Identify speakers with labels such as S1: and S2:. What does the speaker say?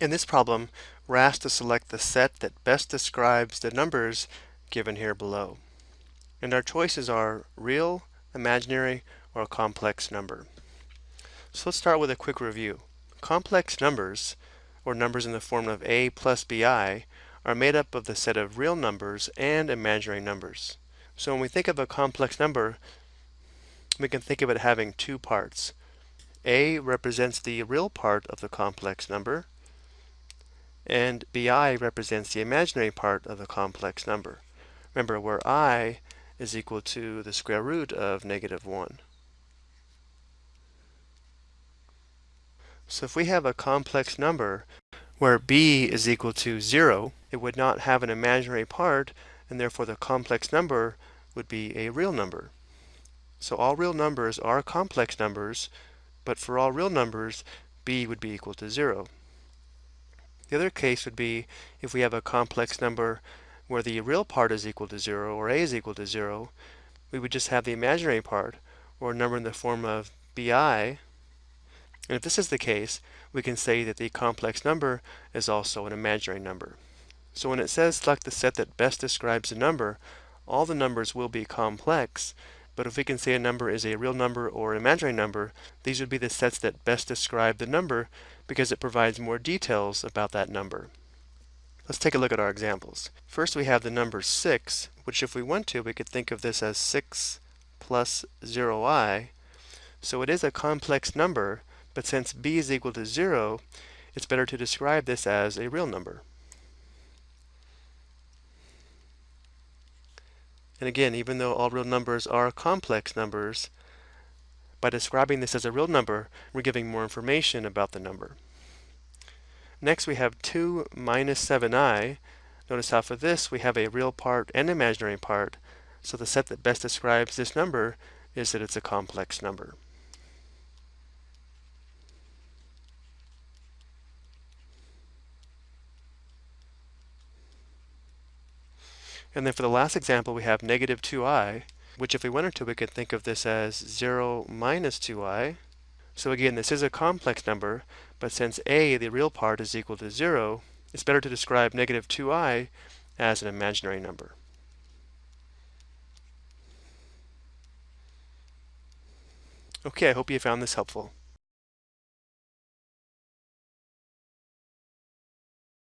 S1: In this problem, we're asked to select the set that best describes the numbers given here below. And our choices are real, imaginary, or complex number. So let's start with a quick review. Complex numbers, or numbers in the form of a plus bi, are made up of the set of real numbers and imaginary numbers. So when we think of a complex number, we can think of it having two parts. A represents the real part of the complex number, and bi represents the imaginary part of the complex number. Remember, where i is equal to the square root of negative 1. So if we have a complex number where b is equal to 0, it would not have an imaginary part, and therefore the complex number would be a real number. So all real numbers are complex numbers, but for all real numbers, b would be equal to 0. The other case would be if we have a complex number where the real part is equal to 0, or a is equal to 0, we would just have the imaginary part, or a number in the form of bi, and if this is the case, we can say that the complex number is also an imaginary number. So when it says select the set that best describes a number, all the numbers will be complex, but if we can say a number is a real number or an imaginary number, these would be the sets that best describe the number because it provides more details about that number. Let's take a look at our examples. First we have the number 6, which if we want to, we could think of this as 6 plus 0i. So it is a complex number, but since b is equal to 0, it's better to describe this as a real number. And again, even though all real numbers are complex numbers, by describing this as a real number, we're giving more information about the number. Next we have 2 minus 7i. Notice how for this we have a real part and imaginary part, so the set that best describes this number is that it's a complex number. And then for the last example, we have negative 2i, which if we wanted to, we could think of this as 0 minus 2i. So again, this is a complex number, but since a, the real part, is equal to 0, it's better to describe negative 2i as an imaginary number. Okay, I hope you found this helpful.